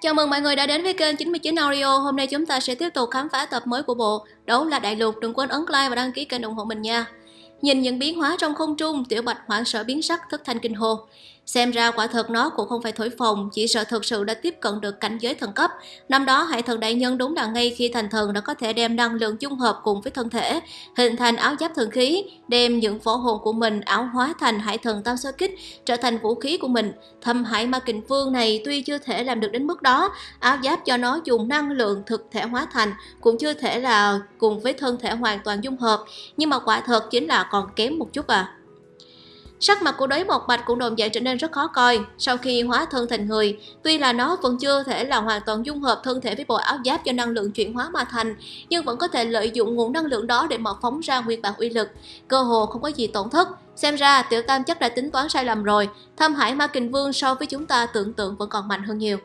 Chào mừng mọi người đã đến với kênh 99 Audio. Hôm nay chúng ta sẽ tiếp tục khám phá tập mới của bộ Đấu là Đại Lục. Đừng quên ấn like và đăng ký kênh ủng hộ mình nha. Nhìn những biến hóa trong không trung, Tiểu Bạch hoảng sợ biến sắc thất thanh kinh hồn. Xem ra quả thật nó cũng không phải thổi phồng, chỉ sợ thực sự đã tiếp cận được cảnh giới thần cấp. Năm đó Hải Thần Đại Nhân đúng là ngay khi thành thần đã có thể đem năng lượng dung hợp cùng với thân thể, hình thành áo giáp thần khí, đem những võ hồn của mình áo hóa thành Hải Thần Tam Sơ Kích, trở thành vũ khí của mình. Thâm Hải Ma Kình Vương này tuy chưa thể làm được đến mức đó, áo giáp cho nó dùng năng lượng thực thể hóa thành cũng chưa thể là cùng với thân thể hoàn toàn dung hợp, nhưng mà quả thật chính là còn kém một chút à. Sắc mặt của đới một bạch cũng đồng dạng trở nên rất khó coi sau khi hóa thân thành người. Tuy là nó vẫn chưa thể là hoàn toàn dung hợp thân thể với bộ áo giáp do năng lượng chuyển hóa mà thành, nhưng vẫn có thể lợi dụng nguồn năng lượng đó để mà phóng ra nguyên bản uy lực. Cơ hồ không có gì tổn thất. Xem ra tiểu tam chắc đã tính toán sai lầm rồi. Thâm hải ma kình vương so với chúng ta tưởng tượng vẫn còn mạnh hơn nhiều.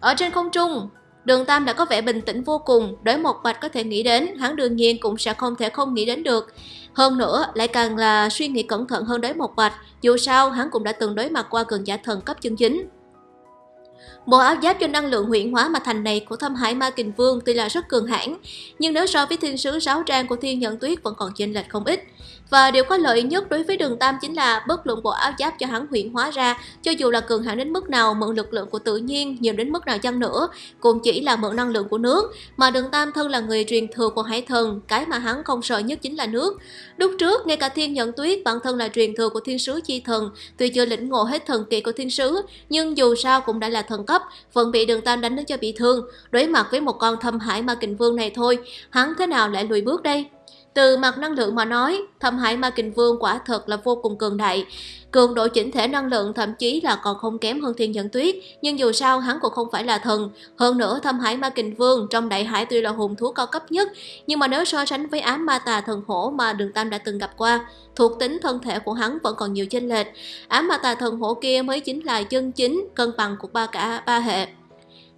Ở trên không trung, Đường Tam đã có vẻ bình tĩnh vô cùng, đối một bạch có thể nghĩ đến, hắn đương nhiên cũng sẽ không thể không nghĩ đến được. Hơn nữa, lại càng là suy nghĩ cẩn thận hơn đối một bạch, dù sao hắn cũng đã từng đối mặt qua cường giả thần cấp chân chính. Bộ áo giáp cho năng lượng huyện hóa mà thành này của thâm hải ma kình vương tuy là rất cường hãn, nhưng nếu so với thiên sứ sáu trang của thiên nhận tuyết vẫn còn chênh lệch không ít. Và điều có lợi nhất đối với đường Tam chính là bất luận bộ áo giáp cho hắn huyện hóa ra, cho dù là cường hãn đến mức nào, mượn lực lượng của tự nhiên nhiều đến mức nào chăng nữa, cũng chỉ là mượn năng lượng của nước, mà đường Tam thân là người truyền thừa của hải thần, cái mà hắn không sợ nhất chính là nước. Lúc trước, ngay cả thiên nhận tuyết bản thân là truyền thừa của thiên sứ chi thần, tuy chưa lĩnh ngộ hết thần kỳ của thiên sứ, nhưng dù sao cũng đã là thần cấp, vẫn bị đường Tam đánh đến cho bị thương. Đối mặt với một con thâm hải ma kình vương này thôi, hắn thế nào lại lùi bước đây? Từ mặt năng lượng mà nói, thâm hải ma kình vương quả thật là vô cùng cường đại. Cường độ chỉnh thể năng lượng thậm chí là còn không kém hơn thiên nhẫn tuyết, nhưng dù sao hắn cũng không phải là thần. Hơn nữa thâm hải ma kình vương trong đại hải tuy là hùng thú cao cấp nhất, nhưng mà nếu so sánh với ám ma tà thần hổ mà đường tam đã từng gặp qua, thuộc tính thân thể của hắn vẫn còn nhiều chênh lệch. Ám ma tà thần hổ kia mới chính là chân chính cân bằng của ba cả ba hệ.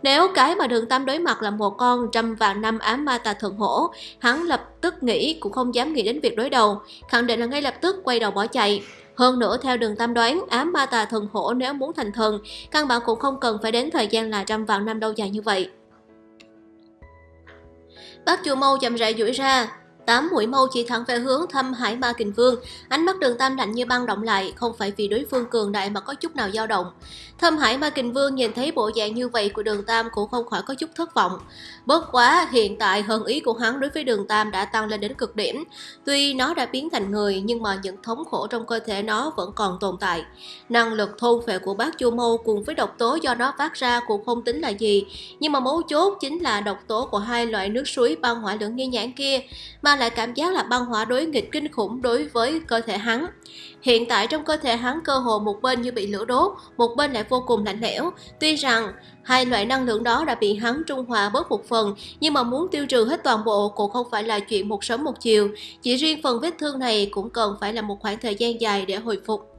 Nếu cái mà đường tam đối mặt là một con trăm vạn năm ám ma tà Thượng hổ, hắn lập tức nghĩ cũng không dám nghĩ đến việc đối đầu, khẳng định là ngay lập tức quay đầu bỏ chạy. Hơn nữa theo đường tam đoán, ám ma tà thần hổ nếu muốn thành thần, căn bản cũng không cần phải đến thời gian là trăm vạn năm đâu dài như vậy. Bác chùa mâu chậm rãi duỗi ra, Tám mũi mâu chỉ thẳng về hướng thâm hải ma kình vương, ánh mắt đường tam lạnh như băng động lại, không phải vì đối phương cường đại mà có chút nào dao động. Thâm hải ma kình vương nhìn thấy bộ dạng như vậy của đường tam cũng không khỏi có chút thất vọng. Bất quá, hiện tại hơn ý của hắn đối với đường tam đã tăng lên đến cực điểm. Tuy nó đã biến thành người nhưng mà những thống khổ trong cơ thể nó vẫn còn tồn tại. Năng lực thôn phệ của bác chu mâu cùng với độc tố do nó phát ra cũng không tính là gì. Nhưng mà mấu chốt chính là độc tố của hai loại nước suối băng hỏa lưỡng nghi nhãn kia. Mà lại cảm giác là băng hỏa đối nghịch kinh khủng đối với cơ thể hắn. Hiện tại trong cơ thể hắn cơ hồ một bên như bị lửa đốt, một bên lại vô cùng lạnh lẽo. Tuy rằng hai loại năng lượng đó đã bị hắn trung hòa bớt một phần, nhưng mà muốn tiêu trừ hết toàn bộ cũng không phải là chuyện một sớm một chiều. Chỉ riêng phần vết thương này cũng cần phải là một khoảng thời gian dài để hồi phục.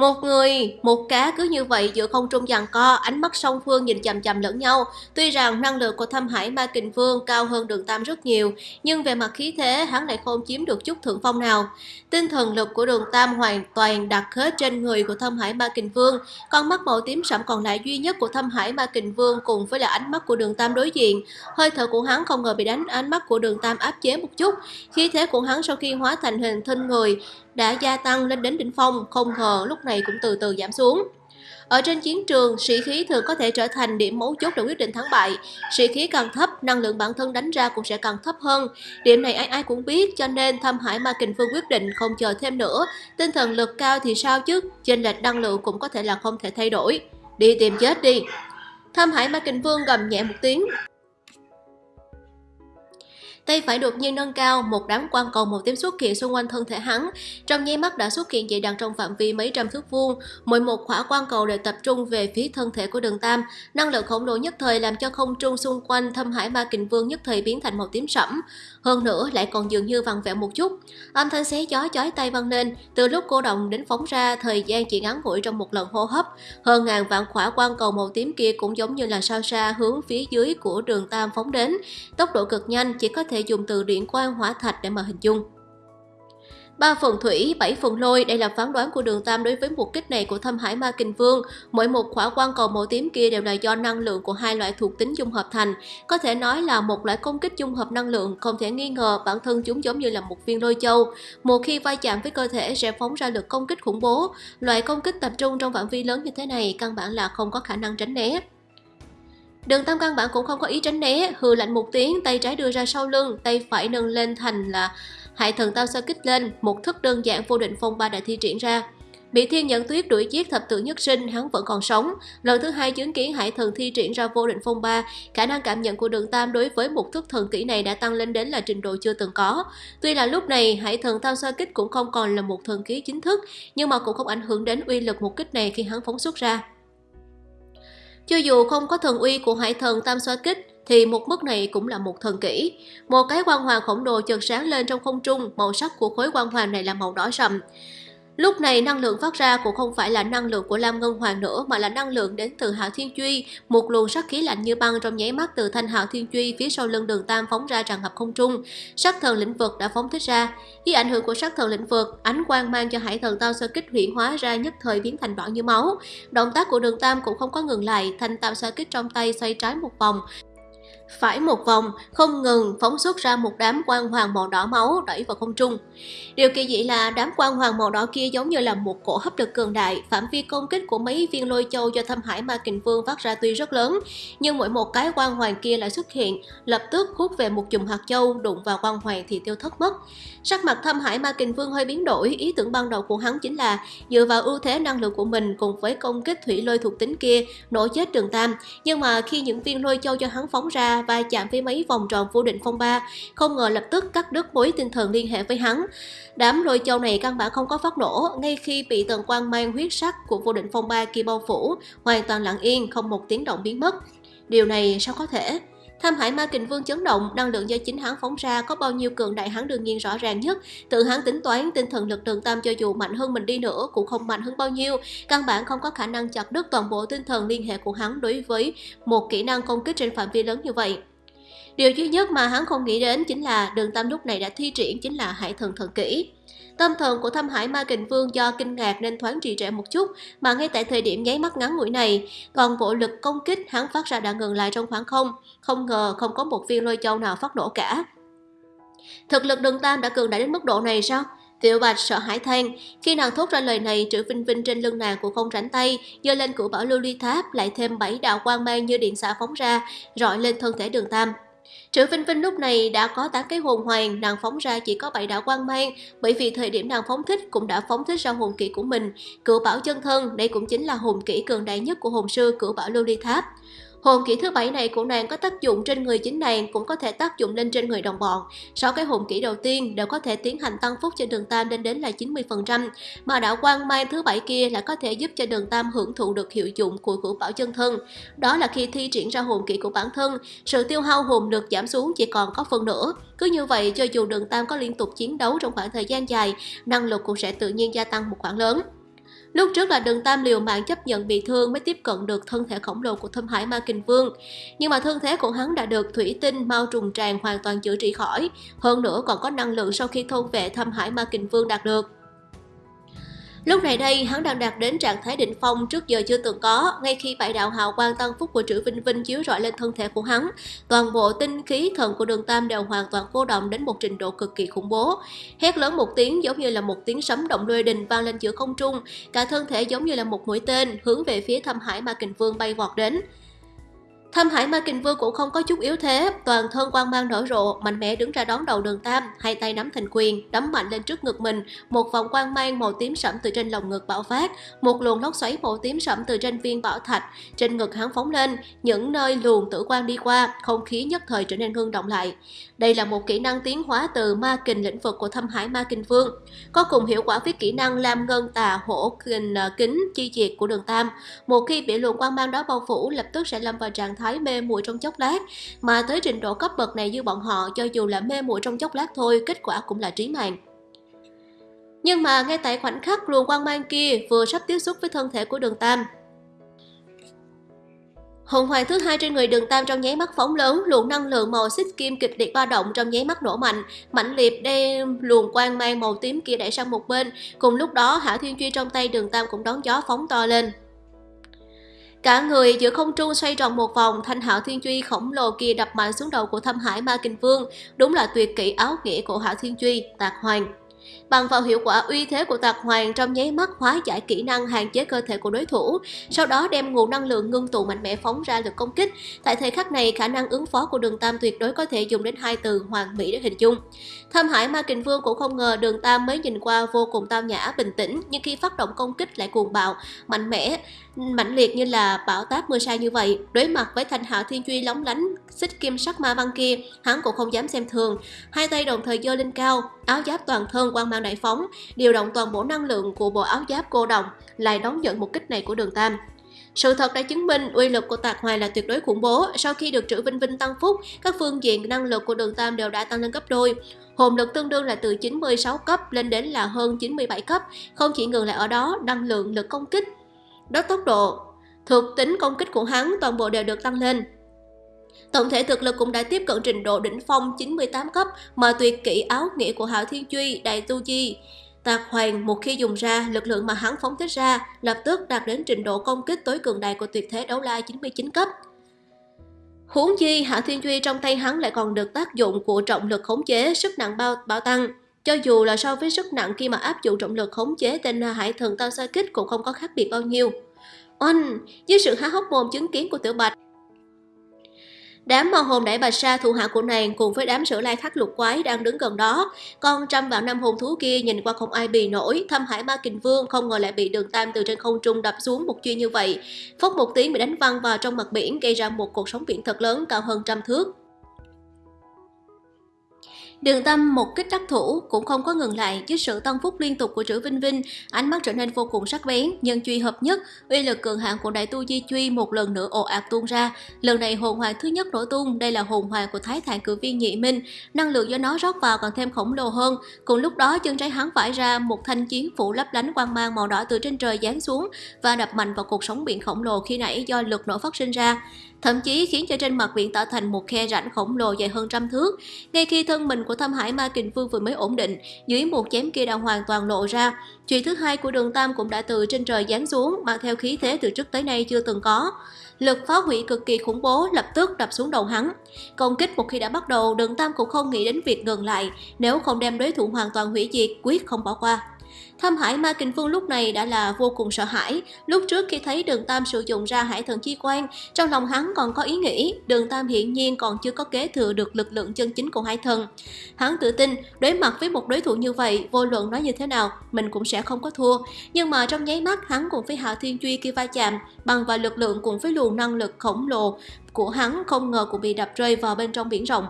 Một người, một cá cứ như vậy giữa không trung giằng co, ánh mắt song phương nhìn chằm chằm lẫn nhau. Tuy rằng năng lượng của thâm hải ma kình vương cao hơn đường tam rất nhiều, nhưng về mặt khí thế hắn lại không chiếm được chút thượng phong nào. Tinh thần lực của đường tam hoàn toàn đặt hết trên người của thâm hải ma kình vương. Con mắt màu tím sẫm còn lại duy nhất của thâm hải ma kình vương cùng với là ánh mắt của đường tam đối diện. Hơi thở của hắn không ngờ bị đánh ánh mắt của đường tam áp chế một chút. Khí thế của hắn sau khi hóa thành hình thân người đã gia tăng lên đến đỉnh phong, không ngờ lúc này cũng từ từ giảm xuống. Ở trên chiến trường, sĩ khí thường có thể trở thành điểm mấu chốt để quyết định thắng bại. Sĩ khí càng thấp, năng lượng bản thân đánh ra cũng sẽ càng thấp hơn. Điểm này ai ai cũng biết, cho nên Thâm Hải Ma Kình Phương quyết định không chờ thêm nữa. Tinh thần lực cao thì sao chứ, chênh lệch năng lượng cũng có thể là không thể thay đổi. Đi tìm chết đi. Thâm Hải Ma Kình Vương gầm nhẹ một tiếng, tay phải đột nhiên nâng cao, một đám quang cầu màu tím xuất hiện xung quanh thân thể hắn. Trong nháy mắt đã xuất hiện dị đặc trong phạm vi mấy trăm thước vuông, mỗi một khỏa quang cầu đều tập trung về phía thân thể của đường Tam. Năng lượng khổng lồ nhất thời làm cho không trung xung quanh thâm hải ma kình vương nhất thời biến thành màu tím sẫm. Hơn nữa lại còn dường như vặn vẹo một chút. Âm thanh xé gió chói tay vang lên, từ lúc cô động đến phóng ra, thời gian chỉ ngắn ngủi trong một lần hô hấp. Hơn ngàn vạn khỏa quang cầu màu tím kia cũng giống như là sao xa hướng phía dưới của đường Tam phóng đến. Tốc độ cực nhanh chỉ có thể dùng từ điện quang hỏa thạch để mà hình dung ba phần thủy, bảy phần lôi, đây là phán đoán của đường Tam đối với một kích này của thâm hải ma kình vương. Mỗi một khỏa quan cầu màu tím kia đều là do năng lượng của hai loại thuộc tính dung hợp thành. Có thể nói là một loại công kích dung hợp năng lượng, không thể nghi ngờ bản thân chúng giống như là một viên lôi châu. Một khi va chạm với cơ thể sẽ phóng ra lực công kích khủng bố. Loại công kích tập trung trong phạm vi lớn như thế này căn bản là không có khả năng tránh né. Đường Tam căn bản cũng không có ý tránh né, hừ lạnh một tiếng, tay trái đưa ra sau lưng, tay phải nâng lên thành là Hải thần tao sao kích lên, một thức đơn giản vô định phong ba đã thi triển ra. Bị thiên nhẫn tuyết đuổi giết thập tự nhất sinh, hắn vẫn còn sống. Lần thứ hai chứng kiến hải thần thi triển ra vô định phong ba, khả năng cảm nhận của đường Tam đối với một thức thần kỹ này đã tăng lên đến là trình độ chưa từng có. Tuy là lúc này hải thần tam xoa kích cũng không còn là một thần kỹ chính thức, nhưng mà cũng không ảnh hưởng đến uy lực một kích này khi hắn phóng xuất ra. Cho dù không có thần uy của hải thần tam xoa kích, thì một mức này cũng là một thần kỹ. Một cái quang hoàng khổng lồ chợt sáng lên trong không trung, màu sắc của khối quang hoàng này là màu đỏ sậm Lúc này năng lượng phát ra cũng không phải là năng lượng của Lam Ngân Hoàng nữa mà là năng lượng đến từ Hạo Thiên Truy, một luồng sắc khí lạnh như băng trong nháy mắt từ thanh Hạo Thiên Truy phía sau lưng Đường Tam phóng ra tràn ngập không trung. Sắc thần lĩnh vực đã phóng thích ra. Dưới ảnh hưởng của sắc thần lĩnh vực, ánh quang mang cho Hải Thần Tao sơ kích huyễn hóa ra nhất thời biến thành đỏ như máu. Động tác của Đường Tam cũng không có ngừng lại, thanh Tam sơ kích trong tay xoay trái một vòng, phải một vòng, không ngừng phóng xuất ra một đám quang hoàng màu đỏ máu đẩy vào không trung. Điều kỳ dị là đám quang hoàng màu đỏ kia giống như là một cổ hấp lực cường đại, phạm vi công kích của mấy viên lôi châu do thâm hải ma kình vương phát ra tuy rất lớn, nhưng mỗi một cái quang hoàng kia lại xuất hiện, lập tức hút về một chùm hạt châu đụng vào quang hoàng thì tiêu thất mất. Sắc mặt thâm hải ma kình vương hơi biến đổi, ý tưởng ban đầu của hắn chính là dựa vào ưu thế năng lượng của mình cùng với công kích thủy lôi thuộc tính kia nổ chết đường tam, nhưng mà khi những viên lôi châu cho hắn phóng ra va chạm với mấy vòng tròn vô định phong ba, không ngờ lập tức cắt đứt mối tinh thần liên hệ với hắn. Đám lôi châu này căn bản không có phát nổ, ngay khi bị tần quang mang huyết sắc của vô định phong ba kia bao phủ, hoàn toàn lặng yên, không một tiếng động biến mất. Điều này sao có thể? Tham Hải Ma Kình Vương chấn động, năng lượng do chính hắn phóng ra có bao nhiêu cường đại hắn đương nhiên rõ ràng nhất. Tự hắn tính toán tinh thần lực đường tam cho dù mạnh hơn mình đi nữa cũng không mạnh hơn bao nhiêu, căn bản không có khả năng chặt đứt toàn bộ tinh thần liên hệ của hắn đối với một kỹ năng công kích trên phạm vi lớn như vậy. Điều duy nhất mà hắn không nghĩ đến chính là đường tam lúc này đã thi triển chính là hải thần thần kỹ. Tâm thần của thâm hải ma kình vương do kinh ngạc nên thoáng trì trệ một chút, mà ngay tại thời điểm nháy mắt ngắn ngủi này, còn bộ lực công kích hắn phát ra đã ngừng lại trong khoảng không, không ngờ không có một viên lôi châu nào phát nổ cả. Thực lực đường tam đã cường đại đến mức độ này sao? Tiểu Bạch sợ hãi than, khi nàng thốt ra lời này, chữ Vinh Vinh trên lưng nàng cũng không rảnh tay, giơ lên cửu bảo lưu ly tháp, lại thêm bảy đạo quang mang như điện xạ phóng ra, rọi lên thân thể đường tam. Triệu Vinh Vinh lúc này đã có tám cái hồn hoàng, nàng phóng ra chỉ có bảy đạo quang mang, bởi vì thời điểm nàng phóng thích cũng đã phóng thích ra hồn kỹ của mình. Cửu bảo chân thân, đây cũng chính là hồn kỹ cường đại nhất của hồn sư Cửu bảo lưu ly tháp. Hồn kỹ thứ bảy này của nàng có tác dụng trên người chính nàng cũng có thể tác dụng lên trên người đồng bọn. Sáu cái hồn kỹ đầu tiên đều có thể tiến hành tăng phúc cho đường tam lên đến là 90%, mà đạo quang mai thứ bảy kia lại có thể giúp cho đường tam hưởng thụ được hiệu dụng của cửu bảo chân thân. Đó là khi thi triển ra hồn kỹ của bản thân, sự tiêu hao hồn được giảm xuống chỉ còn có phần nữa. Cứ như vậy, cho dù đường tam có liên tục chiến đấu trong khoảng thời gian dài, năng lực cũng sẽ tự nhiên gia tăng một khoản lớn. Lúc trước là đường tam liều mạng chấp nhận bị thương mới tiếp cận được thân thể khổng lồ của thâm hải ma kình vương. Nhưng mà thân thế của hắn đã được thủy tinh, mau trùng tràn hoàn toàn chữa trị khỏi. Hơn nữa còn có năng lượng sau khi thôn vệ thâm hải ma kình vương đạt được. Lúc này đây, hắn đang đạt đến trạng thái đỉnh phong trước giờ chưa từng có, ngay khi bảy đạo hào quang tăng phúc của Trữ Vinh Vinh chiếu rọi lên thân thể của hắn, toàn bộ tinh khí thần của đường Tam đều hoàn toàn cô động đến một trình độ cực kỳ khủng bố. Hét lớn một tiếng giống như là một tiếng sấm động lôi đình vang lên giữa không trung, cả thân thể giống như là một mũi tên hướng về phía thâm hải ma kình vương bay vọt đến. Thâm Hải Ma Kình Vương cũng không có chút yếu thế, toàn thân quang mang nở rộ, mạnh mẽ đứng ra đón đầu đường Tam, hai tay nắm thành quyền, đấm mạnh lên trước ngực mình, một vòng quang mang màu tím sẫm từ trên lồng ngực bạo phát, một luồng lốc xoáy màu tím sẫm từ trên viên bảo thạch, trên ngực hắn phóng lên, những nơi luồng tử quang đi qua, không khí nhất thời trở nên hương động lại. Đây là một kỹ năng tiến hóa từ ma kình lĩnh vực của Thâm Hải Ma Kình Vương, có cùng hiệu quả với kỹ năng Lam Ngân Tà Hổ Kình ờ, Kính chi diệt của đường Tam. Một khi bị luồng quang mang đó bao phủ, lập tức sẽ lâm vào trạng thái mê muội trong chốc lát, mà tới trình độ cấp bậc này như bọn họ cho dù là mê muội trong chốc lát thôi, kết quả cũng là trí mạng. Nhưng mà ngay tại khoảnh khắc luồng quang mang kia vừa sắp tiếp xúc với thân thể của đường Tam, Hồn hoàng thứ hai trên người đường tam trong nháy mắt phóng lớn, luồng năng lượng màu xích kim kịch liệt ba động trong nháy mắt nổ mạnh, mãnh liệt đem luồng quang mang màu tím kia đẩy sang một bên. Cùng lúc đó, Hảo Thiên Truy trong tay đường tam cũng đón gió phóng to lên. Cả người giữa không trung xoay tròn một vòng, thanh hạo thiên truy khổng lồ kia đập mạnh xuống đầu của thâm hải ma kinh vương, đúng là tuyệt kỹ áo nghĩa của hạo thiên truy, tạc hoàng. Bằng vào hiệu quả uy thế của tạc hoàng trong nháy mắt hóa giải kỹ năng hạn chế cơ thể của đối thủ, sau đó đem nguồn năng lượng ngưng tụ mạnh mẽ phóng ra lực công kích. Tại thời khắc này, khả năng ứng phó của đường Tam tuyệt đối có thể dùng đến hai từ hoàn mỹ để hình dung. Thâm Hải Ma Kình Vương cũng không ngờ đường Tam mới nhìn qua vô cùng tao nhã, bình tĩnh, nhưng khi phát động công kích lại cuồng bạo, mạnh mẽ, mạnh liệt như là bão táp mưa sa như vậy. Đối mặt với thanh hạo thiên truy lóng lánh, xích kim sắc ma văn kia, hắn cũng không dám xem thường. Hai tay đồng thời giơ lên cao, áo giáp toàn thân quang mang đại phóng, điều động toàn bộ năng lượng của bộ áo giáp cô đồng, lại đón nhận một kích này của đường Tam. Sự thật đã chứng minh uy lực của Tạc Hoài là tuyệt đối khủng bố. Sau khi được trữ Vinh Vinh tăng phúc, các phương diện năng lực của đường Tam đều đã tăng lên gấp đôi. Hồn lực tương đương là từ 96 cấp lên đến là hơn 97 cấp, không chỉ ngừng lại ở đó, năng lượng lực công kích, đó tốc độ, thuộc tính công kích của hắn toàn bộ đều được tăng lên. Tổng thể thực lực cũng đã tiếp cận trình độ đỉnh phong 98 cấp mà tuyệt kỹ áo nghĩa của Hạo Thiên Truy, Đại Tu Chi. Tạc Hoàng một khi dùng ra, lực lượng mà hắn phóng thích ra lập tức đạt đến trình độ công kích tối cường đại của tuyệt thế đấu la 99 cấp. Huống chi, Hạ Thiên Duy trong tay hắn lại còn được tác dụng của trọng lực khống chế, sức nặng bao bao tăng. Cho dù là so với sức nặng khi mà áp dụng trọng lực khống chế tên hải thần tao sai kích cũng không có khác biệt bao nhiêu. Oanh, dưới sự há hốc mồm chứng kiến của tiểu bạch, Đám ma hồn đẩy bà sa thủ hạ của nàng cùng với đám sử lai khắc lục quái đang đứng gần đó. Con trăm vạn năm hồn thú kia nhìn qua không ai bì nổi, thâm hải ma kình vương không ngờ lại bị đường tam từ trên không trung đập xuống một chuyên như vậy. Phốc một tiếng bị đánh văng vào trong mặt biển gây ra một cuộc sóng biển thật lớn cao hơn trăm thước. Đường Tâm một kích đắc thủ cũng không có ngừng lại dưới sự tăng phúc liên tục của Trữ Vinh Vinh, ánh mắt trở nên vô cùng sắc bén, nhân truy hợp nhất, uy lực cường hạng của đại tu di truy một lần nữa ồ ạt tuôn ra. Lần này hồn hoàng thứ nhất nổ tung, đây là hồn hoàng của Thái Thản cử viên Nhị Minh, năng lượng do nó rót vào còn thêm khổng lồ hơn. Cùng lúc đó chân trái hắn vải ra một thanh chiến phủ lấp lánh quang mang màu đỏ từ trên trời giáng xuống và đập mạnh vào cuộc sống biển khổng lồ khi nãy do lực nổ phát sinh ra thậm chí khiến cho trên mặt biển tạo thành một khe rãnh khổng lồ dài hơn trăm thước. Ngay khi thân mình của Thâm Hải Ma Kình Vương vừa mới ổn định, dưới một chém kia đã hoàn toàn lộ ra. Chuyện thứ hai của đường Tam cũng đã từ trên trời giáng xuống, mang theo khí thế từ trước tới nay chưa từng có. Lực phá hủy cực kỳ khủng bố lập tức đập xuống đầu hắn. Công kích một khi đã bắt đầu, đường Tam cũng không nghĩ đến việc ngừng lại, nếu không đem đối thủ hoàn toàn hủy diệt, quyết không bỏ qua. Thâm Hải Ma Kình Vương lúc này đã là vô cùng sợ hãi. Lúc trước khi thấy Đường Tam sử dụng ra Hải Thần Chi Quan, trong lòng hắn còn có ý nghĩ Đường Tam hiển nhiên còn chưa có kế thừa được lực lượng chân chính của Hải Thần. Hắn tự tin đối mặt với một đối thủ như vậy, vô luận nói như thế nào, mình cũng sẽ không có thua. Nhưng mà trong nháy mắt hắn cùng với hạ Thiên Truy kia va chạm, bằng vào lực lượng cùng với luồng năng lực khổng lồ của hắn không ngờ cũng bị đập rơi vào bên trong biển rộng.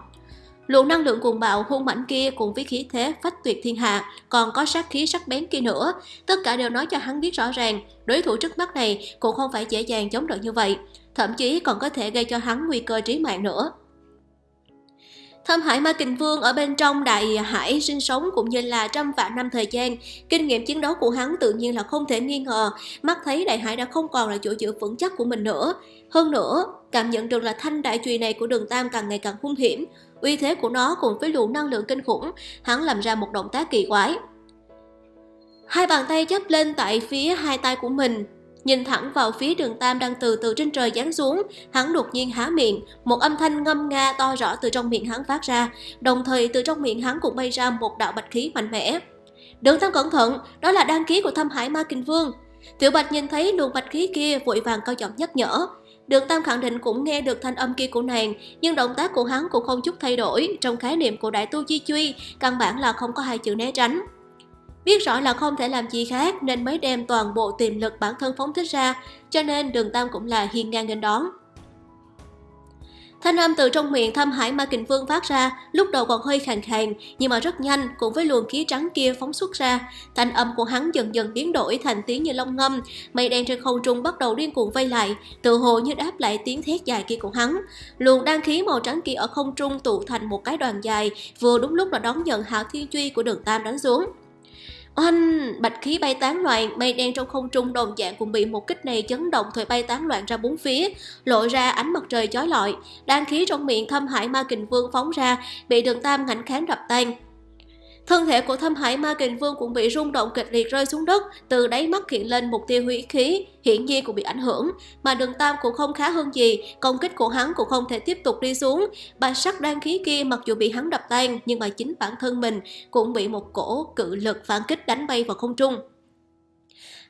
Luồng năng lượng cuồng bạo hung mãnh kia cùng với khí thế phách tuyệt thiên hạ, còn có sát khí sắc bén kia nữa, tất cả đều nói cho hắn biết rõ ràng, đối thủ trước mắt này cũng không phải dễ dàng chống đỡ như vậy, thậm chí còn có thể gây cho hắn nguy cơ trí mạng nữa. Thâm Hải Ma Kình Vương ở bên trong đại hải sinh sống cũng như là trăm vạn năm thời gian, kinh nghiệm chiến đấu của hắn tự nhiên là không thể nghi ngờ, mắt thấy đại hải đã không còn là chỗ dựa vững chắc của mình nữa. Hơn nữa, cảm nhận được là thanh đại chùy này của đường Tam càng ngày càng hung hiểm, uy thế của nó cùng với luồng năng lượng kinh khủng, hắn làm ra một động tác kỳ quái. Hai bàn tay chắp lên tại phía hai tay của mình, nhìn thẳng vào phía đường Tam đang từ từ trên trời giáng xuống, hắn đột nhiên há miệng, một âm thanh ngâm nga to rõ từ trong miệng hắn phát ra, đồng thời từ trong miệng hắn cũng bay ra một đạo bạch khí mạnh mẽ. Đường Tam cẩn thận, đó là đăng ký của thâm hải ma kinh vương. Tiểu Bạch nhìn thấy luồng bạch khí kia vội vàng cao giọng nhắc nhở, Đường Tam khẳng định cũng nghe được thanh âm kia của nàng, nhưng động tác của hắn cũng không chút thay đổi. Trong khái niệm của đại tu chi truy, căn bản là không có hai chữ né tránh. Biết rõ là không thể làm gì khác nên mới đem toàn bộ tiềm lực bản thân phóng thích ra, cho nên đường Tam cũng là hiên ngang nghênh đón. Thanh âm từ trong miệng thâm hải ma kình vương phát ra, lúc đầu còn hơi khàn khàn, nhưng mà rất nhanh cùng với luồng khí trắng kia phóng xuất ra. Thanh âm của hắn dần dần biến đổi thành tiếng như long ngâm, mây đen trên không trung bắt đầu điên cuồng vây lại, tự hồ như đáp lại tiếng thét dài kia của hắn. Luồng đan khí màu trắng kia ở không trung tụ thành một cái đoàn dài, vừa đúng lúc là đón nhận hạo thiên truy của đường Tam đánh xuống. Oanh! Bạch khí bay tán loạn, mây đen trong không trung đồng dạng cũng bị một kích này chấn động thổi bay tán loạn ra bốn phía, lộ ra ánh mặt trời chói lọi. Đan khí trong miệng thâm hải ma kình vương phóng ra, bị đường tam ngạnh kháng đập tan. Thân thể của thâm hải ma kình vương cũng bị rung động kịch liệt rơi xuống đất, từ đáy mắt hiện lên một tia hủy khí, hiển nhiên cũng bị ảnh hưởng. Mà đường tam cũng không khá hơn gì, công kích của hắn cũng không thể tiếp tục đi xuống. Bạch sắc đan khí kia mặc dù bị hắn đập tan, nhưng mà chính bản thân mình cũng bị một cổ cự lực phản kích đánh bay vào không trung.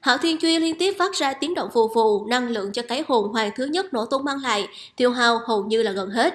Hạo Thiên Truy liên tiếp phát ra tiếng động phù phù, năng lượng cho cái hồn hoàng thứ nhất nổ tung mang lại, tiêu hao hầu như là gần hết.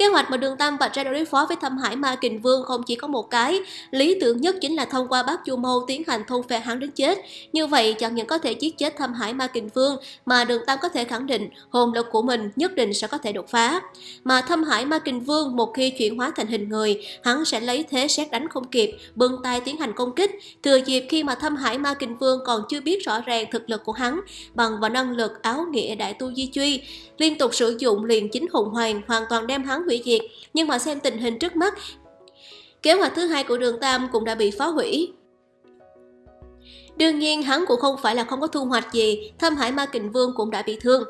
Kế hoạch mà Đường Tam vạch ra đối phó với Thâm Hải Ma Kình Vương không chỉ có một cái, lý tưởng nhất chính là thông qua bác Chu Mâu tiến hành thôn phệ hắn đến chết. Như vậy chẳng những có thể giết chết Thâm Hải Ma Kình Vương mà Đường Tam có thể khẳng định hồn lực của mình nhất định sẽ có thể đột phá. Mà Thâm Hải Ma Kình Vương một khi chuyển hóa thành hình người, hắn sẽ lấy thế xét đánh không kịp, bưng tay tiến hành công kích. Thừa dịp khi mà Thâm Hải Ma Kình Vương còn chưa biết rõ ràng thực lực của hắn bằng và năng lực áo nghĩa đại tu di truy, liên tục sử dụng liền chính hùng hoàng hoàn toàn đem hắn hủy diệt, nhưng mà xem tình hình trước mắt, kế hoạch thứ hai của đường Tam cũng đã bị phá hủy. Đương nhiên hắn cũng không phải là không có thu hoạch gì, Thâm Hải Ma Kình Vương cũng đã bị thương.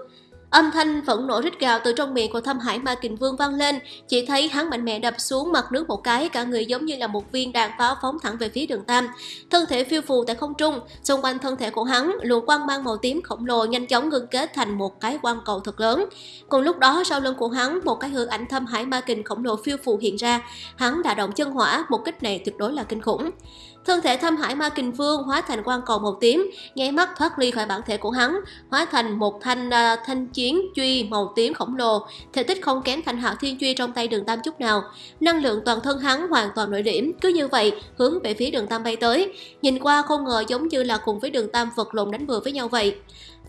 Âm thanh phẫn nộ rít gào từ trong miệng của thâm hải ma kình vương vang lên, chỉ thấy hắn mạnh mẽ đập xuống mặt nước một cái, cả người giống như là một viên đạn pháo phóng thẳng về phía đường tam. Thân thể phiêu phù tại không trung, xung quanh thân thể của hắn, luồng quang mang màu tím khổng lồ nhanh chóng ngưng kết thành một cái quang cầu thật lớn. Cùng lúc đó sau lưng của hắn, một cái hư ảnh thâm hải ma kình khổng lồ phiêu phù hiện ra, hắn đã động chân hỏa, một kích này tuyệt đối là kinh khủng. Thân thể thâm hải ma kình vương hóa thành quang cầu màu tím, nháy mắt thoát ly khỏi bản thể của hắn, hóa thành một thanh uh, thanh chiến truy màu tím khổng lồ, thể tích không kém thanh hạo thiên truy trong tay đường tam chút nào. Năng lượng toàn thân hắn hoàn toàn nội điểm, cứ như vậy hướng về phía đường tam bay tới. Nhìn qua không ngờ giống như là cùng với đường tam vật lộn đánh bừa với nhau vậy.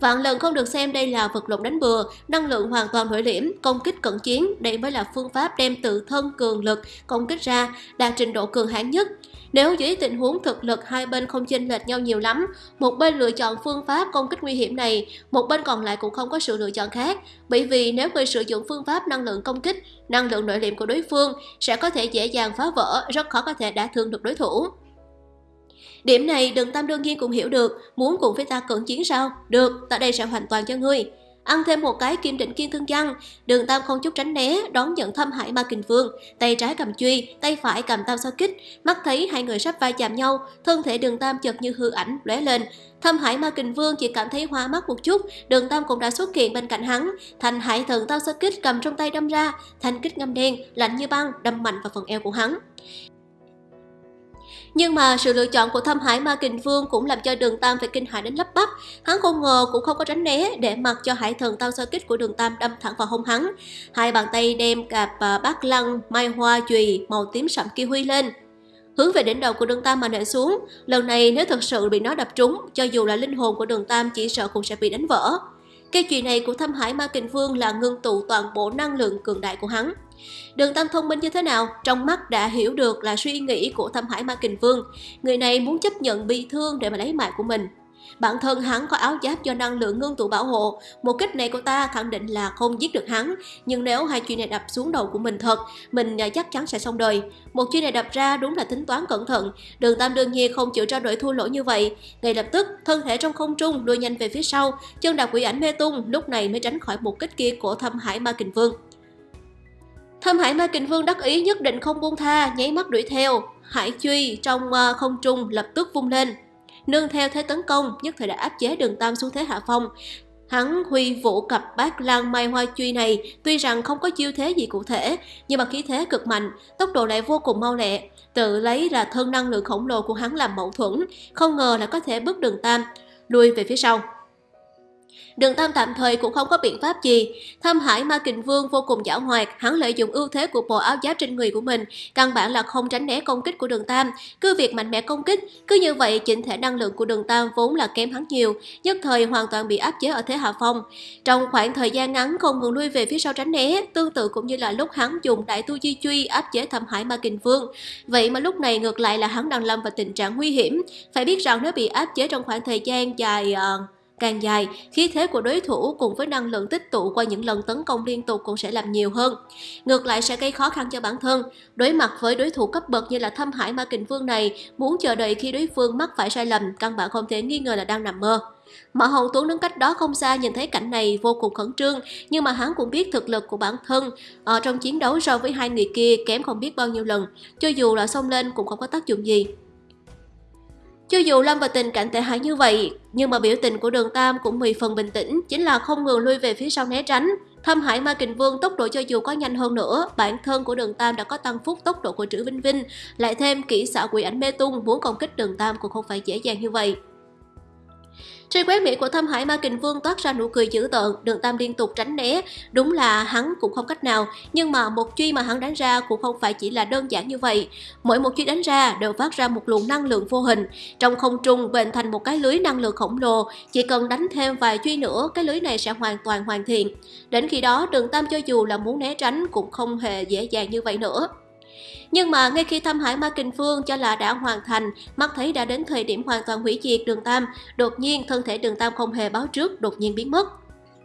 Vạn lần không được xem đây là vật lộn đánh bừa, năng lượng hoàn toàn nội liễm, công kích cận chiến, đây mới là phương pháp đem tự thân cường lực công kích ra, đạt trình độ cường hãn nhất. Nếu dưới tình huống thực lực hai bên không chênh lệch nhau nhiều lắm, một bên lựa chọn phương pháp công kích nguy hiểm này, một bên còn lại cũng không có sự lựa chọn khác. Bởi vì nếu người sử dụng phương pháp năng lượng công kích, năng lượng nội liệm của đối phương sẽ có thể dễ dàng phá vỡ, rất khó có thể đả thương được đối thủ. Điểm này đừng tam đương nhiên cũng hiểu được, muốn cùng với ta cận chiến sao? Được, ta đây sẽ hoàn toàn cho ngươi. Ăn thêm một cái kim định kiên thương văn, đường tam không chút tránh né, đón nhận thâm hải ma kình vương, tay trái cầm truy, tay phải cầm tam sao kích, mắt thấy hai người sắp va chạm nhau, thân thể đường tam chợt như hư ảnh lóe lên. Thâm hải ma kình vương chỉ cảm thấy hoa mắt một chút, đường tam cũng đã xuất hiện bên cạnh hắn, thành hải thần tam sao kích cầm trong tay đâm ra, thanh kích ngâm đen, lạnh như băng, đâm mạnh vào phần eo của hắn. Nhưng mà sự lựa chọn của thâm hải ma kình vương cũng làm cho đường tam phải kinh hãi đến lấp bắp. Hắn không ngờ cũng không có tránh né để mặc cho hải thần tao sơ kích của đường tam đâm thẳng vào hông hắn. Hai bàn tay đem cạp à, bát lăng, mai hoa chùy màu tím sậm kia huy lên. Hướng về đỉnh đầu của đường tam mà nện xuống. Lần này nếu thật sự bị nó đập trúng, cho dù là linh hồn của đường tam chỉ sợ cũng sẽ bị đánh vỡ. Cái chùy này của thâm hải ma kình vương là ngưng tụ toàn bộ năng lượng cường đại của hắn. Đường Tam thông minh như thế nào, trong mắt đã hiểu được là suy nghĩ của thâm hải ma kình vương. Người này muốn chấp nhận bị thương để mà lấy mạng của mình. Bản thân hắn có áo giáp do năng lượng ngưng tụ bảo hộ, một kích này của ta khẳng định là không giết được hắn, nhưng nếu hai chuyện này đập xuống đầu của mình thật, mình à, chắc chắn sẽ xong đời. Một chuyện này đập ra đúng là tính toán cẩn thận, đường tam đương nhiên không chịu trao đổi thua lỗ như vậy. Ngay lập tức, thân thể trong không trung đuôi nhanh về phía sau, chân đạp quỷ ảnh mê tung, lúc này mới tránh khỏi một kích kia của thâm hải ma kình vương. Thâm Hải Ma Kình Vương đắc ý nhất định không buông tha, nháy mắt đuổi theo. Hải truy trong ờ, không trung lập tức vung lên. Nương theo thế tấn công, nhất thời đã áp chế đường Tam xuống thế hạ phong. Hắn huy vũ cặp bát lan mai hoa truy này tuy rằng không có chiêu thế gì cụ thể, nhưng mà khí thế cực mạnh, tốc độ lại vô cùng mau lẹ. Tự lấy là thân năng lượng khổng lồ của hắn làm mẫu thuẫn, không ngờ là có thể bước đường Tam, lùi về phía sau. Đường Tam tạm thời cũng không có biện pháp gì. Thâm Hải Ma Kình Vương vô cùng giảo hoạt, hắn lợi dụng ưu thế của bộ áo giáp trên người của mình, căn bản là không tránh né công kích của Đường Tam, cứ việc mạnh mẽ công kích, cứ như vậy chỉnh thể năng lượng của Đường Tam vốn là kém hắn nhiều, nhất thời hoàn toàn bị áp chế ở thế hạ phong. Trong khoảng thời gian ngắn không ngừng lui về phía sau tránh né, tương tự cũng như là lúc hắn dùng đại tu di truy áp chế Thâm Hải Ma Kình Vương. Vậy mà lúc này ngược lại là hắn đang lâm vào tình trạng nguy hiểm, phải biết rằng nếu bị áp chế trong khoảng thời gian dài uh, càng dài, khí thế của đối thủ cùng với năng lượng tích tụ qua những lần tấn công liên tục cũng sẽ làm nhiều hơn. Ngược lại sẽ gây khó khăn cho bản thân. Đối mặt với đối thủ cấp bậc như là Thâm Hải Ma Kình Vương này, muốn chờ đợi khi đối phương mắc phải sai lầm, căn bản không thể nghi ngờ là đang nằm mơ. Mã Hồng Tuấn đứng cách đó không xa nhìn thấy cảnh này vô cùng khẩn trương, nhưng mà hắn cũng biết thực lực của bản thân ở trong chiến đấu so với hai người kia kém không biết bao nhiêu lần, cho dù là xông lên cũng không có tác dụng gì. Cho dù lâm vào tình cảnh tệ hại như vậy, nhưng mà biểu tình của đường Tam cũng mười phần bình tĩnh, chính là không ngừng lui về phía sau né tránh. Thâm Hải Ma Kình Vương tốc độ cho dù có nhanh hơn nữa, bản thân của đường Tam đã có tăng phúc tốc độ của Trữ Vinh Vinh, lại thêm kỹ xảo quỷ ảnh mê tung muốn công kích đường Tam cũng không phải dễ dàng như vậy. Trên quét miệng của Thâm Hải Ma Kình Vương toát ra nụ cười dữ tợn, đường Tam liên tục tránh né. Đúng là hắn cũng không cách nào, nhưng mà một truy mà hắn đánh ra cũng không phải chỉ là đơn giản như vậy. Mỗi một truy đánh ra đều phát ra một luồng năng lượng vô hình, trong không trung bền thành một cái lưới năng lượng khổng lồ. Chỉ cần đánh thêm vài truy nữa, cái lưới này sẽ hoàn toàn hoàn thiện. Đến khi đó, đường Tam cho dù là muốn né tránh cũng không hề dễ dàng như vậy nữa. Nhưng mà ngay khi thăm hải Ma Kình Phương cho là đã hoàn thành, mắt thấy đã đến thời điểm hoàn toàn hủy diệt đường Tam, đột nhiên thân thể đường Tam không hề báo trước, đột nhiên biến mất.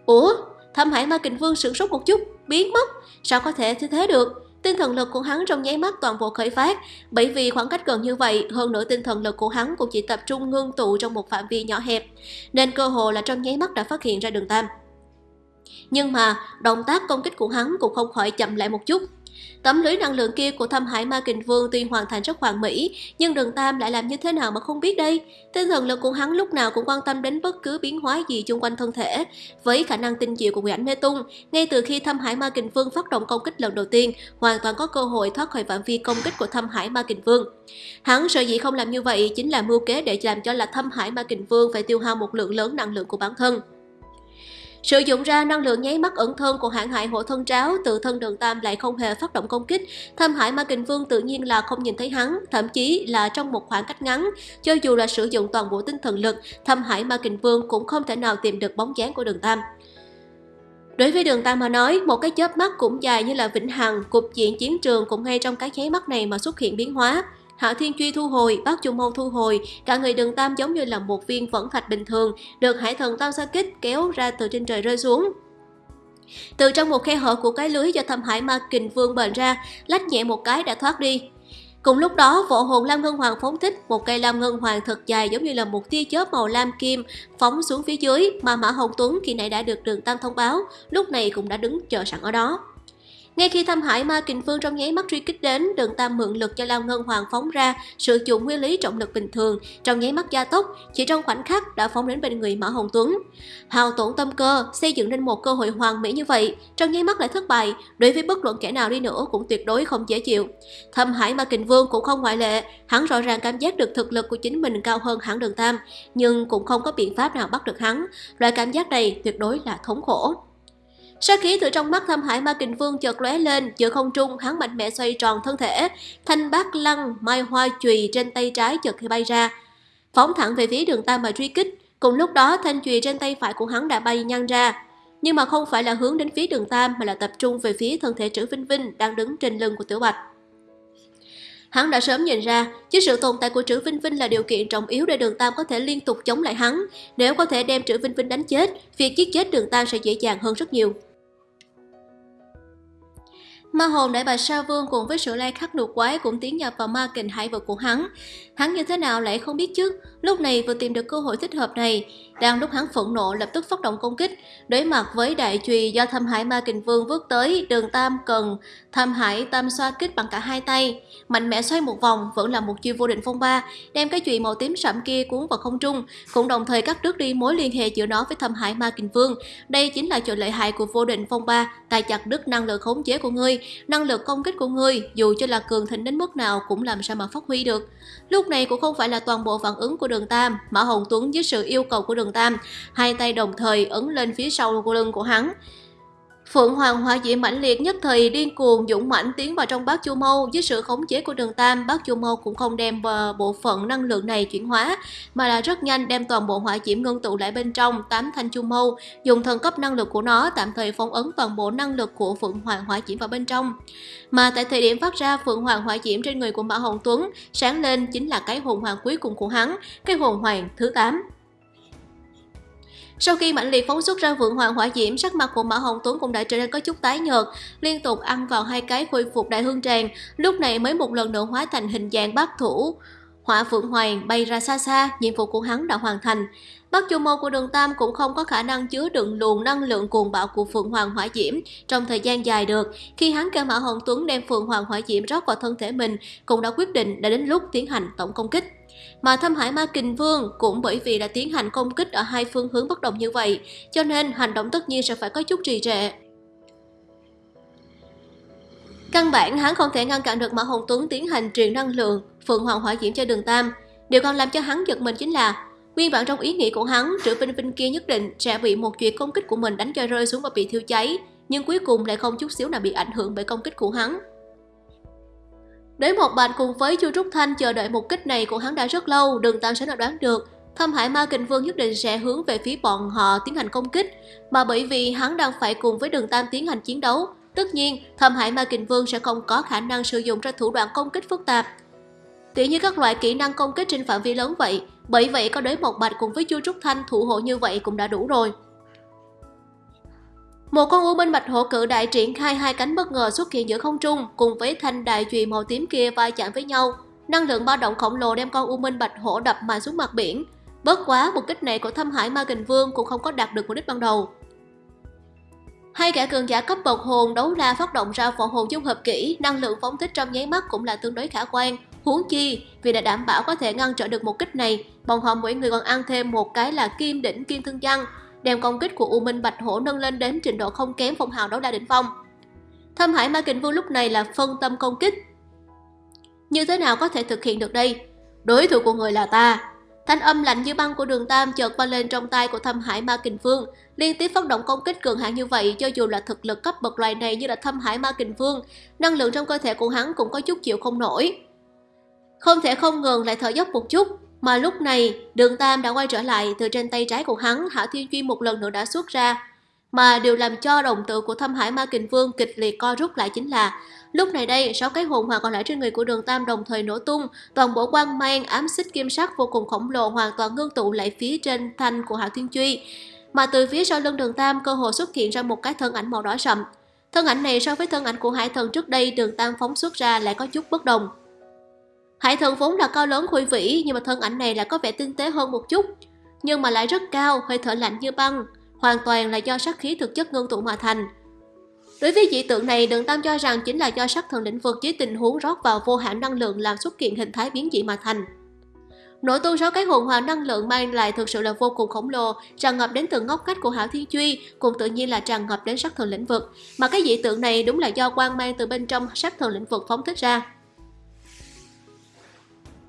Ủa? Thăm hải Ma Kình Vương sửng sốt một chút, biến mất? Sao có thể thế thế được? Tinh thần lực của hắn trong nháy mắt toàn bộ khởi phát, bởi vì khoảng cách gần như vậy, hơn nữa tinh thần lực của hắn cũng chỉ tập trung ngưng tụ trong một phạm vi nhỏ hẹp, nên cơ hồ là trong nháy mắt đã phát hiện ra đường Tam. Nhưng mà, động tác công kích của hắn cũng không khỏi chậm lại một chút, Tấm lưới năng lượng kia của thâm hải ma kình vương tuy hoàn thành rất hoàn mỹ, nhưng đường Tam lại làm như thế nào mà không biết đây. Tinh thần lực của hắn lúc nào cũng quan tâm đến bất cứ biến hóa gì xung quanh thân thể. Với khả năng tinh diệu của quỷ ảnh mê tung, ngay từ khi thâm hải ma kình vương phát động công kích lần đầu tiên, hoàn toàn có cơ hội thoát khỏi phạm vi công kích của thâm hải ma kình vương. Hắn sợ dĩ không làm như vậy chính là mưu kế để làm cho là thâm hải ma kình vương phải tiêu hao một lượng lớn năng lượng của bản thân. Sử dụng ra năng lượng nháy mắt ẩn thân của hãng hại hộ thân tráo, tự thân đường Tam lại không hề phát động công kích. Thâm hải Ma Kình Vương tự nhiên là không nhìn thấy hắn, thậm chí là trong một khoảng cách ngắn. Cho dù là sử dụng toàn bộ tinh thần lực, thâm hải Ma Kình Vương cũng không thể nào tìm được bóng dáng của đường Tam. Đối với đường Tam mà nói, một cái chớp mắt cũng dài như là vĩnh hằng, cục diện chiến trường cũng ngay trong cái nháy mắt này mà xuất hiện biến hóa. Hạ Thiên Truy thu hồi, Bác Trung Mâu thu hồi, cả người đường Tam giống như là một viên vẫn thạch bình thường, được Hải Thần Tam Sa Kích kéo ra từ trên trời rơi xuống. Từ trong một khe hở của cái lưới do thâm hải ma kình vương bền ra, lách nhẹ một cái đã thoát đi. Cùng lúc đó, võ hồn Lam Ngân Hoàng phóng thích một cây Lam Ngân Hoàng thật dài giống như là một tia chớp màu lam kim phóng xuống phía dưới mà Mã Hồng Tuấn khi nãy đã được đường Tam thông báo, lúc này cũng đã đứng chờ sẵn ở đó. Ngay khi thăm hải ma kình phương trong nháy mắt truy kích đến, đường tam mượn lực cho Lao Ngân Hoàng phóng ra, sử dụng nguyên lý trọng lực bình thường, trong nháy mắt gia tốc, chỉ trong khoảnh khắc đã phóng đến bên người Mã Hồng Tuấn. Hào tổn tâm cơ, xây dựng nên một cơ hội hoàn mỹ như vậy, trong nháy mắt lại thất bại, đối với bất luận kẻ nào đi nữa cũng tuyệt đối không dễ chịu. Thâm Hải Ma Kình Vương cũng không ngoại lệ, hắn rõ ràng cảm giác được thực lực của chính mình cao hơn hẳn đường Tam, nhưng cũng không có biện pháp nào bắt được hắn. Loại cảm giác này tuyệt đối là thống khổ. Sát khí từ trong mắt thâm hải ma kình vương chợt lóe lên, giữa không trung hắn mạnh mẽ xoay tròn thân thể, thanh bát lăng, mai hoa chùy trên tay trái chợt bay ra, phóng thẳng về phía đường tam mà truy kích. Cùng lúc đó thanh chùy trên tay phải của hắn đã bay nhăn ra, nhưng mà không phải là hướng đến phía đường tam mà là tập trung về phía thân thể trữ vinh vinh đang đứng trên lưng của tiểu bạch. Hắn đã sớm nhìn ra, chứ sự tồn tại của Trữ Vinh Vinh là điều kiện trọng yếu để Đường Tam có thể liên tục chống lại hắn. Nếu có thể đem Trữ Vinh Vinh đánh chết, việc giết chết Đường Tam sẽ dễ dàng hơn rất nhiều. Ma hồn đại bạch sa vương cùng với sự lai khắc lục quái cũng tiến nhập vào ma kình hải vực của hắn. Hắn như thế nào lại không biết chứ, lúc này vừa tìm được cơ hội thích hợp này, đang lúc hắn phẫn nộ lập tức phát động công kích, đối mặt với đại chùy do thâm hải ma kình vương vứt tới, đường tam cần thâm hải tam xoa kích bằng cả hai tay, mạnh mẽ xoay một vòng vẫn là một chiêu vô định phong ba, đem cái chùy màu tím sẫm kia cuốn vào không trung, cũng đồng thời cắt đứt đi mối liên hệ giữa nó với thâm hải ma kình vương. Đây chính là chỗ lợi hại của vô định phong ba, tài chặt đứt năng lực khống chế của ngươi, năng lực công kích của ngươi dù cho là cường thịnh đến mức nào cũng làm sao mà phát huy được. Lúc này cũng không phải là toàn bộ phản ứng của đường Tam, Mã Hồng Tuấn dưới sự yêu cầu của đường Tam, hai tay đồng thời ấn lên phía sau của lưng của hắn. Phượng Hoàng hỏa diễm mãnh liệt nhất thời điên cuồng dũng mãnh tiến vào trong bát chu mâu dưới sự khống chế của đường Tam, bát chu mâu cũng không đem ờ, bộ phận năng lượng này chuyển hóa, mà là rất nhanh đem toàn bộ hỏa diễm ngưng tụ lại bên trong tám thanh chu mâu, dùng thần cấp năng lực của nó tạm thời phong ấn toàn bộ năng lực của Phượng Hoàng hỏa diễm vào bên trong. Mà tại thời điểm phát ra Phượng Hoàng hỏa diễm trên người của Mã Hồng Tuấn, sáng lên chính là cái hồn hoàng cuối cùng của hắn, cái hồn hoàng thứ 8. Sau khi mãnh liệt phóng xuất ra vượng hoàng hỏa diễm, sắc mặt của Mã Hồng Tuấn cũng đã trở nên có chút tái nhợt, liên tục ăn vào hai cái khôi phục đại hương tràng, lúc này mới một lần nữa hóa thành hình dạng bát thủ. Hỏa Phượng Hoàng bay ra xa xa, nhiệm vụ của hắn đã hoàn thành. Bắc chu mô của đường Tam cũng không có khả năng chứa đựng luồng năng lượng cuồng bạo của Phượng Hoàng Hỏa Diễm trong thời gian dài được. Khi hắn kêu Mã Hồng Tuấn đem Phượng Hoàng Hỏa Diễm rót vào thân thể mình, cũng đã quyết định đã đến lúc tiến hành tổng công kích. Mà Thâm Hải Ma Kình Vương cũng bởi vì đã tiến hành công kích ở hai phương hướng bất đồng như vậy, cho nên hành động tất nhiên sẽ phải có chút trì trệ. Căn bản hắn không thể ngăn cản được Mã Hồng Tuấn tiến hành truyền năng lượng Phượng Hoàng Hỏa Diễm cho đường Tam. Điều còn làm cho hắn giật mình chính là Nguyên bản trong ý nghĩ của hắn, Trữ Vinh Vinh kia nhất định sẽ bị một chuyện công kích của mình đánh cho rơi xuống và bị thiêu cháy, nhưng cuối cùng lại không chút xíu nào bị ảnh hưởng bởi công kích của hắn. Đế một bạch cùng với Chu Trúc Thanh chờ đợi một kích này của hắn đã rất lâu, đường Tam sẽ nào đoán được. Thâm Hải Ma Kình Vương nhất định sẽ hướng về phía bọn họ tiến hành công kích, mà bởi vì hắn đang phải cùng với đường Tam tiến hành chiến đấu, tất nhiên Thâm Hải Ma Kình Vương sẽ không có khả năng sử dụng ra thủ đoạn công kích phức tạp. Tỉ như các loại kỹ năng công kích trên phạm vi lớn vậy, bởi vậy có đối một bạch cùng với Chu Trúc Thanh thủ hộ như vậy cũng đã đủ rồi. Một con u minh bạch hổ cự đại triển khai hai cánh bất ngờ xuất hiện giữa không trung cùng với thanh đại chùy màu tím kia va chạm với nhau. Năng lượng ba động khổng lồ đem con u minh bạch hổ đập mạnh xuống mặt biển. bất quá, một kích này của thâm hải ma kình vương cũng không có đạt được mục đích ban đầu. Hai kẻ cường giả cấp bậc hồn đấu la phát động ra võ hồn dung hợp kỹ, năng lượng phóng thích trong nháy mắt cũng là tương đối khả quan. Huống chi, vì đã đảm bảo có thể ngăn trở được một kích này, bọn họ mỗi người còn ăn thêm một cái là kim đỉnh kim thương văn, đem công kích của U Minh Bạch Hổ nâng lên đến trình độ không kém phong hào đấu la đỉnh phong. Thâm Hải Ma Kình Vương lúc này là phân tâm công kích. Như thế nào có thể thực hiện được đây? Đối thủ của người là ta. Thanh âm lạnh như băng của đường Tam chợt vang lên trong tay của Thâm Hải Ma Kình Vương, liên tiếp phát động công kích cường hãn như vậy cho dù là thực lực cấp bậc loài này như là Thâm Hải Ma Kình Vương, năng lượng trong cơ thể của hắn cũng có chút chịu không nổi. Không thể không ngừng lại thở dốc một chút, mà lúc này đường Tam đã quay trở lại từ trên tay trái của hắn, Hạ Thiên Chuyên một lần nữa đã xuất ra. Mà điều làm cho đồng tử của Thâm Hải Ma Kình Vương kịch liệt co rút lại chính là Lúc này đây, sáu cái hồn hoàng còn lại trên người của đường Tam đồng thời nổ tung, toàn bộ quang mang ám xích kim sắc vô cùng khổng lồ hoàn toàn ngưng tụ lại phía trên thanh của Hạo Thiên duy Mà từ phía sau lưng đường Tam cơ hồ xuất hiện ra một cái thân ảnh màu đỏ sậm. Thân ảnh này so với thân ảnh của hải thần trước đây đường Tam phóng xuất ra lại có chút bất đồng. Hải thần vốn là cao lớn khôi vĩ nhưng mà thân ảnh này lại có vẻ tinh tế hơn một chút, nhưng mà lại rất cao, hơi thở lạnh như băng, hoàn toàn là do sát khí thực chất ngưng tụ mà thành. Đối với dị tượng này, Đường Tam cho rằng chính là do sắc thần lĩnh vực dưới tình huống rót vào vô hạn năng lượng làm xuất hiện hình thái biến dị mà thành. Nội tu sáu cái hồn hoàng năng lượng mang lại thực sự là vô cùng khổng lồ, tràn ngập đến từng ngóc cách của Hảo Thiên Truy, cùng tự nhiên là tràn ngập đến sắc thần lĩnh vực. Mà cái dị tượng này đúng là do quang mang từ bên trong sắc thần lĩnh vực phóng thích ra.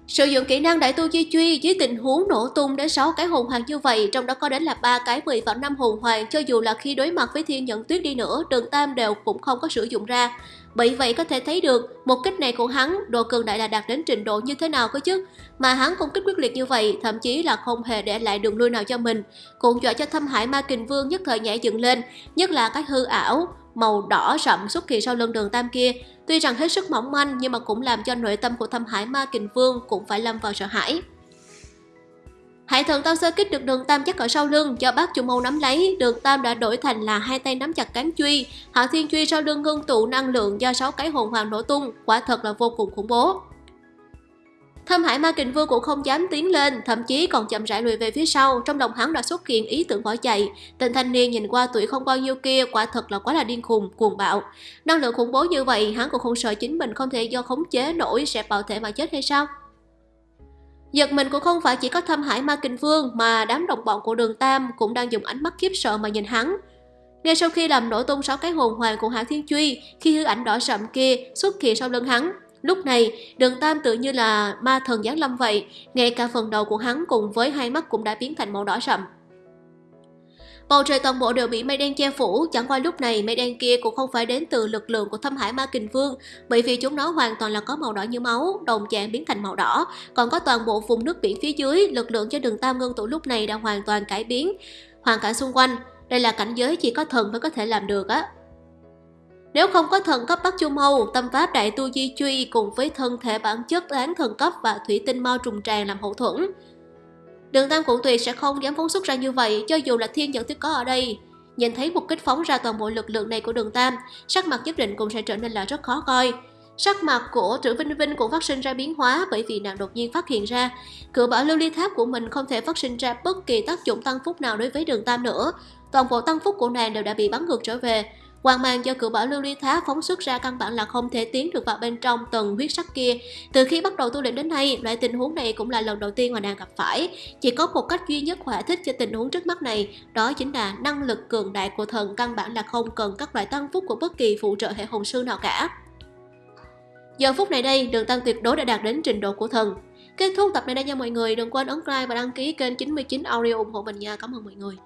Sử dụng kỹ năng đại tu chi truy dưới tình huống nổ tung đến 6 cái hồn hoàng như vậy, trong đó có đến là ba cái 10 vào năm hồn hoàng, cho dù là khi đối mặt với thiên nhận tuyết đi nữa, đường tam đều cũng không có sử dụng ra. Bởi vậy có thể thấy được một kích này của hắn độ cường đại là đạt đến trình độ như thế nào cơ chứ. Mà hắn công kích quyết liệt như vậy, thậm chí là không hề để lại đường lui nào cho mình. Cũng dọa cho thâm hải ma kình vương nhất thời nhảy dựng lên, nhất là cái hư ảo, màu đỏ sậm xuất hiện sau lưng đường tam kia. Tuy rằng hết sức mỏng manh nhưng mà cũng làm cho nội tâm của thâm hải ma kình vương cũng phải lâm vào sợ hãi. Hải thần tao sơ kích được đường tam chắc ở sau lưng do bác chủ mâu nắm lấy, đường tam đã đổi thành là hai tay nắm chặt cán truy, hạ thiên truy sau lưng ngưng tụ năng lượng do sáu cái hồn hoàng nổ tung, quả thật là vô cùng khủng bố. Thâm Hải Ma Kình Vương cũng không dám tiến lên, thậm chí còn chậm rãi lùi về phía sau, trong lòng hắn đã xuất hiện ý tưởng bỏ chạy. Tên thanh niên nhìn qua tuổi không bao nhiêu kia, quả thật là quá là điên khùng, cuồng bạo. Năng lượng khủng bố như vậy, hắn cũng không sợ chính mình không thể do khống chế nổi sẽ bạo thể mà chết hay sao? Giật mình cũng không phải chỉ có thâm hải ma kinh vương mà đám đồng bọn của đường Tam cũng đang dùng ánh mắt khiếp sợ mà nhìn hắn. Ngay sau khi làm nổ tung sáu cái hồn hoàng của Hạ Thiên Truy, khi hư ảnh đỏ sậm kia xuất hiện sau lưng hắn, lúc này đường Tam tự như là ma thần giáng lâm vậy, ngay cả phần đầu của hắn cùng với hai mắt cũng đã biến thành màu đỏ sậm. Bầu trời toàn bộ đều bị mây đen che phủ, chẳng qua lúc này mây đen kia cũng không phải đến từ lực lượng của thâm hải ma kình vương, bởi vì chúng nó hoàn toàn là có màu đỏ như máu, đồng dạng biến thành màu đỏ, còn có toàn bộ vùng nước biển phía dưới, lực lượng cho đường tam ngân tụ lúc này đã hoàn toàn cải biến. Hoàn cảnh xung quanh, đây là cảnh giới chỉ có thần mới có thể làm được á. Nếu không có thần cấp Bắc Chu Mâu, tâm pháp đại tu di truy cùng với thân thể bản chất án thần cấp và thủy tinh mau trùng tràn làm hậu thuẫn, Đường Tam Cụ Tuyệt sẽ không dám phóng xuất ra như vậy cho dù là thiên dẫn tuyết có ở đây. Nhìn thấy một kích phóng ra toàn bộ lực lượng này của đường Tam, sắc mặt nhất định cũng sẽ trở nên là rất khó coi. Sắc mặt của Trữ Vinh Vinh cũng phát sinh ra biến hóa bởi vì nàng đột nhiên phát hiện ra cửa bảo lưu ly tháp của mình không thể phát sinh ra bất kỳ tác dụng tăng phúc nào đối với đường Tam nữa. Toàn bộ tăng phúc của nàng đều đã bị bắn ngược trở về. Hoàng mang do cửa bảo lưu ly thá phóng xuất ra căn bản là không thể tiến được vào bên trong tầng huyết sắc kia. Từ khi bắt đầu tu luyện đến nay, loại tình huống này cũng là lần đầu tiên mà nàng gặp phải. Chỉ có một cách duy nhất hỏa thích cho tình huống trước mắt này, đó chính là năng lực cường đại của thần căn bản là không cần các loại tăng phúc của bất kỳ phụ trợ hệ hồn sư nào cả. Giờ phút này đây, đường tăng tuyệt đối đã đạt đến trình độ của thần. Kết thúc tập này đây nha mọi người, đừng quên ấn like và đăng ký kênh 99 Audio ủng hộ mình nha, cảm ơn mọi người.